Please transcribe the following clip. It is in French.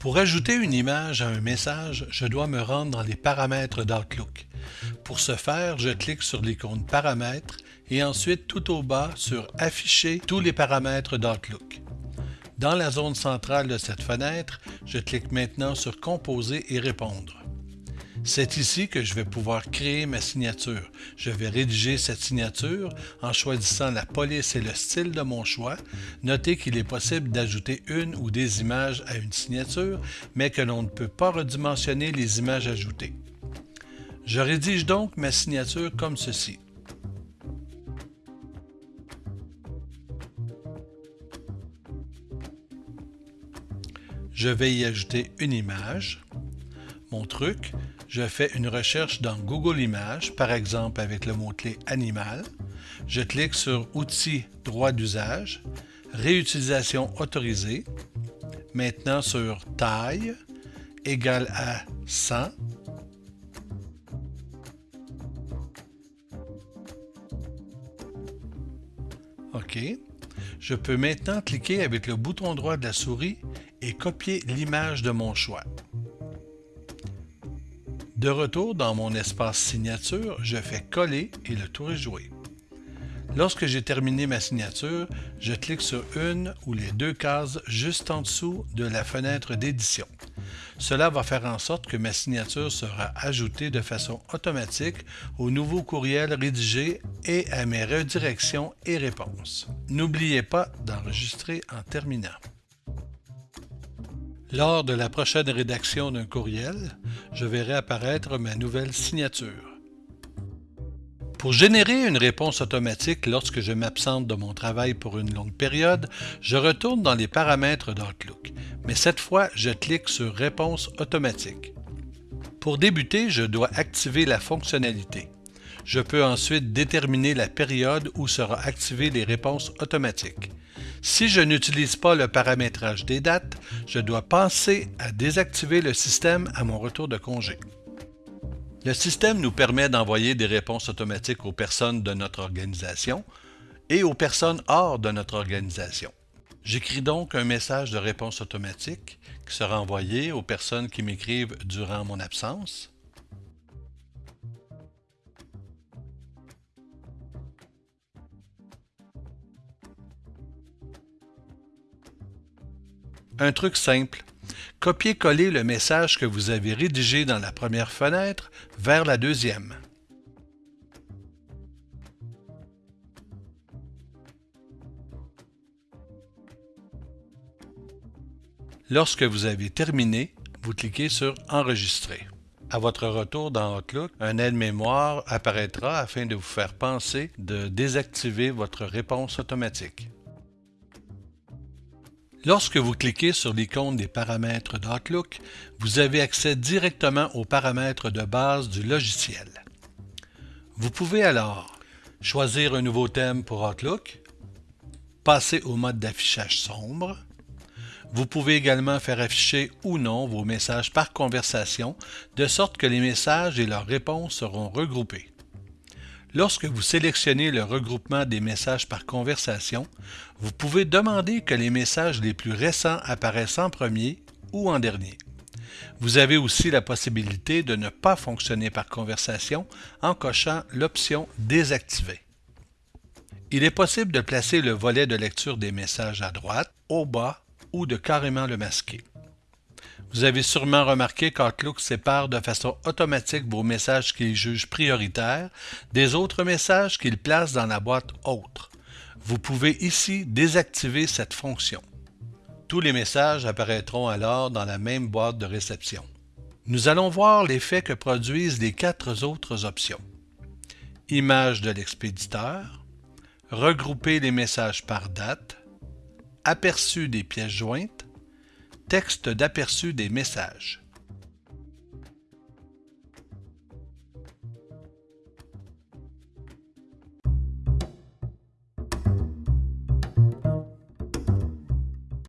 Pour ajouter une image à un message, je dois me rendre dans les paramètres d'Outlook. Pour ce faire, je clique sur l'icône Paramètres et ensuite tout au bas sur Afficher tous les paramètres d'Outlook. Dans la zone centrale de cette fenêtre, je clique maintenant sur Composer et répondre. C'est ici que je vais pouvoir créer ma signature. Je vais rédiger cette signature en choisissant la police et le style de mon choix. Notez qu'il est possible d'ajouter une ou des images à une signature, mais que l'on ne peut pas redimensionner les images ajoutées. Je rédige donc ma signature comme ceci. Je vais y ajouter une image. Mon truc, je fais une recherche dans Google Images, par exemple avec le mot-clé animal. Je clique sur Outils droit d'usage, Réutilisation autorisée. Maintenant sur Taille égale à 100. OK. Je peux maintenant cliquer avec le bouton droit de la souris et copier l'image de mon choix. De retour dans mon espace signature, je fais coller et le tour est joué. Lorsque j'ai terminé ma signature, je clique sur une ou les deux cases juste en dessous de la fenêtre d'édition. Cela va faire en sorte que ma signature sera ajoutée de façon automatique au nouveau courriel rédigé et à mes redirections et réponses. N'oubliez pas d'enregistrer en terminant. Lors de la prochaine rédaction d'un courriel, je verrai apparaître ma nouvelle signature. Pour générer une réponse automatique lorsque je m'absente de mon travail pour une longue période, je retourne dans les paramètres d'Outlook, mais cette fois, je clique sur Réponse automatique. Pour débuter, je dois activer la fonctionnalité. Je peux ensuite déterminer la période où sera activée les réponses automatiques. Si je n'utilise pas le paramétrage des dates, je dois penser à désactiver le système à mon retour de congé. Le système nous permet d'envoyer des réponses automatiques aux personnes de notre organisation et aux personnes hors de notre organisation. J'écris donc un message de réponse automatique qui sera envoyé aux personnes qui m'écrivent durant mon absence. Un truc simple. Copiez-coller le message que vous avez rédigé dans la première fenêtre vers la deuxième. Lorsque vous avez terminé, vous cliquez sur Enregistrer. À votre retour dans Outlook, un aide-mémoire apparaîtra afin de vous faire penser de désactiver votre réponse automatique. Lorsque vous cliquez sur l'icône des paramètres d'Outlook, vous avez accès directement aux paramètres de base du logiciel. Vous pouvez alors choisir un nouveau thème pour Outlook, passer au mode d'affichage sombre. Vous pouvez également faire afficher ou non vos messages par conversation, de sorte que les messages et leurs réponses seront regroupés. Lorsque vous sélectionnez le regroupement des messages par conversation, vous pouvez demander que les messages les plus récents apparaissent en premier ou en dernier. Vous avez aussi la possibilité de ne pas fonctionner par conversation en cochant l'option Désactiver. Il est possible de placer le volet de lecture des messages à droite, au bas ou de carrément le masquer. Vous avez sûrement remarqué qu'Outlook sépare de façon automatique vos messages qu'il juge prioritaires des autres messages qu'il place dans la boîte Autres. Vous pouvez ici désactiver cette fonction. Tous les messages apparaîtront alors dans la même boîte de réception. Nous allons voir l'effet que produisent les quatre autres options. Image de l'expéditeur, regrouper les messages par date, aperçu des pièces jointes, texte d'aperçu des messages.